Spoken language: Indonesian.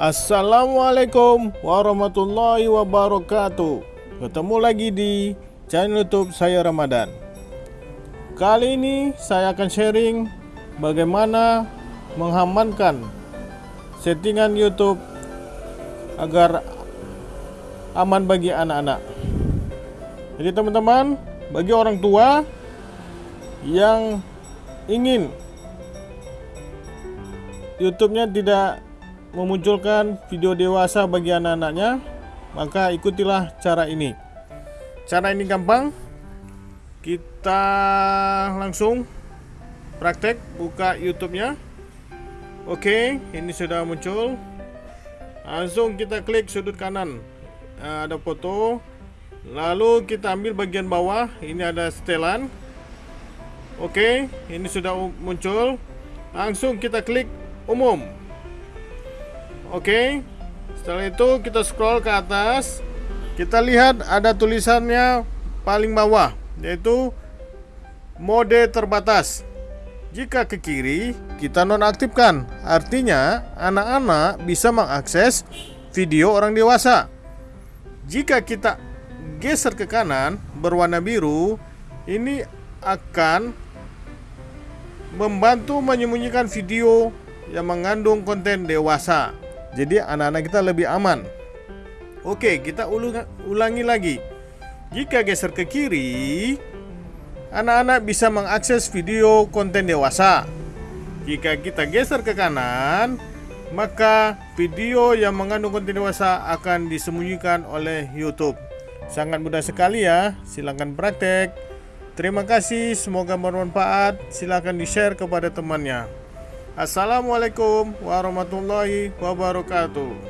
Assalamualaikum warahmatullahi wabarakatuh. Ketemu lagi di channel youtube saya Ramadan. Kali ini saya akan sharing bagaimana mengamankan settingan youtube agar aman bagi anak-anak. Jadi teman-teman bagi orang tua yang ingin YouTube-nya tidak memunculkan video dewasa bagi anak-anaknya, maka ikutilah cara ini. Cara ini gampang. Kita langsung praktek buka YouTube-nya. Oke, ini sudah muncul. Langsung kita klik sudut kanan. Nah, ada foto. Lalu kita ambil bagian bawah. Ini ada setelan. Oke, ini sudah muncul. Langsung kita klik umum. Oke. Setelah itu kita scroll ke atas. Kita lihat ada tulisannya paling bawah yaitu mode terbatas. Jika ke kiri, kita nonaktifkan. Artinya, anak-anak bisa mengakses video orang dewasa. Jika kita geser ke kanan berwarna biru, ini akan membantu menyembunyikan video yang mengandung konten dewasa. Jadi anak-anak kita lebih aman. Oke, kita ulangi lagi. Jika geser ke kiri, anak-anak bisa mengakses video konten dewasa. Jika kita geser ke kanan, maka video yang mengandung konten dewasa akan disembunyikan oleh YouTube. Sangat mudah sekali ya. Silahkan praktek. Terima kasih, semoga bermanfaat. Silahkan di-share kepada temannya. Assalamualaikum warahmatullahi wabarakatuh.